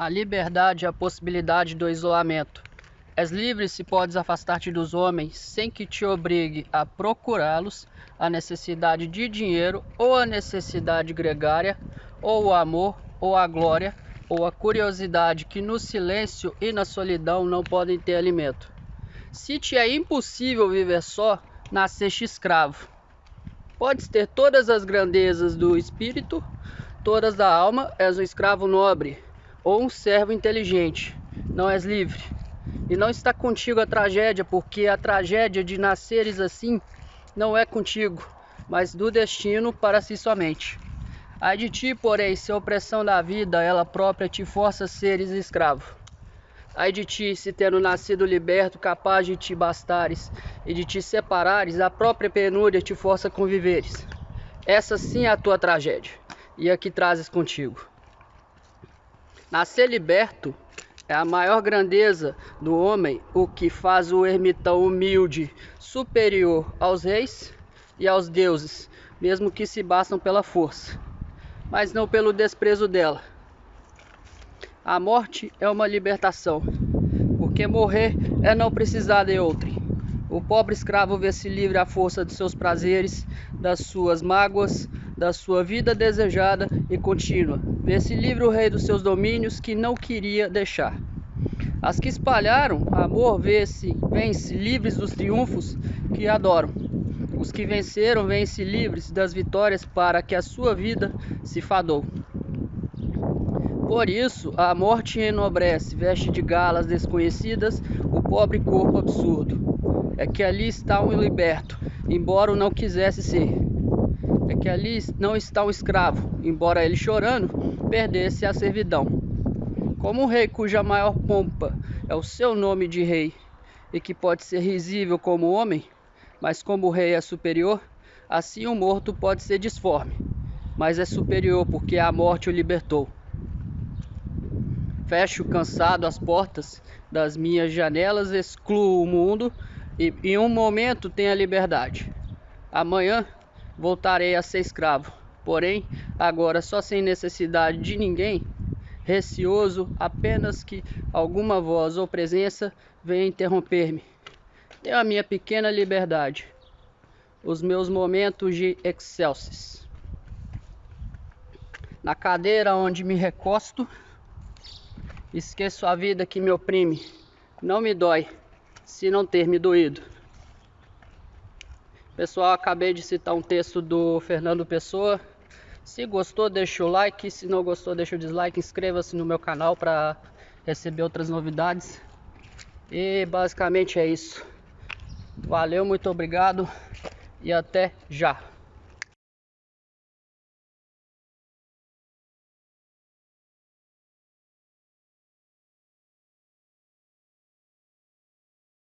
A liberdade é a possibilidade do isolamento. És livre se podes afastar-te dos homens sem que te obrigue a procurá-los, a necessidade de dinheiro ou a necessidade gregária, ou o amor ou a glória, ou a curiosidade que no silêncio e na solidão não podem ter alimento. Se te é impossível viver só, nasceste escravo. Podes ter todas as grandezas do espírito, todas da alma, és um escravo nobre ou um servo inteligente. Não és livre. E não está contigo a tragédia, porque a tragédia de nasceres assim não é contigo, mas do destino para si somente. Ai de ti, porém, se a opressão da vida ela própria te força a seres escravo. Ai de ti, se tendo nascido liberto, capaz de te bastares e de te separares, a própria penúria te força a conviveres. Essa sim é a tua tragédia, e a que trazes contigo. Nascer liberto é a maior grandeza do homem, o que faz o ermitão humilde superior aos reis e aos deuses, mesmo que se bastam pela força, mas não pelo desprezo dela. A morte é uma libertação, porque morrer é não precisar de outrem. O pobre escravo vê-se livre à força de seus prazeres, das suas mágoas, da sua vida desejada e contínua. Vê-se livre o rei dos seus domínios que não queria deixar. As que espalharam amor vê-se, livres dos triunfos que adoram. Os que venceram vêm-se livres das vitórias para que a sua vida se fadou. Por isso, a morte enobrece, veste de galas desconhecidas o pobre corpo absurdo é que ali está um liberto, embora o não quisesse ser. É que ali não está um escravo, embora ele chorando perdesse a servidão. Como um rei cuja maior pompa é o seu nome de rei, e que pode ser risível como homem, mas como o rei é superior, assim o morto pode ser disforme, mas é superior porque a morte o libertou. Fecho cansado as portas das minhas janelas, excluo o mundo e em um momento tenho a liberdade. Amanhã voltarei a ser escravo, porém agora só sem necessidade de ninguém, receoso apenas que alguma voz ou presença venha interromper-me. Tenho a minha pequena liberdade, os meus momentos de excelsis. Na cadeira onde me recosto, esqueço a vida que me oprime, não me dói se não ter me doído. Pessoal, acabei de citar um texto do Fernando Pessoa. Se gostou, deixa o like. Se não gostou, deixa o dislike. Inscreva-se no meu canal para receber outras novidades. E basicamente é isso. Valeu, muito obrigado e até já.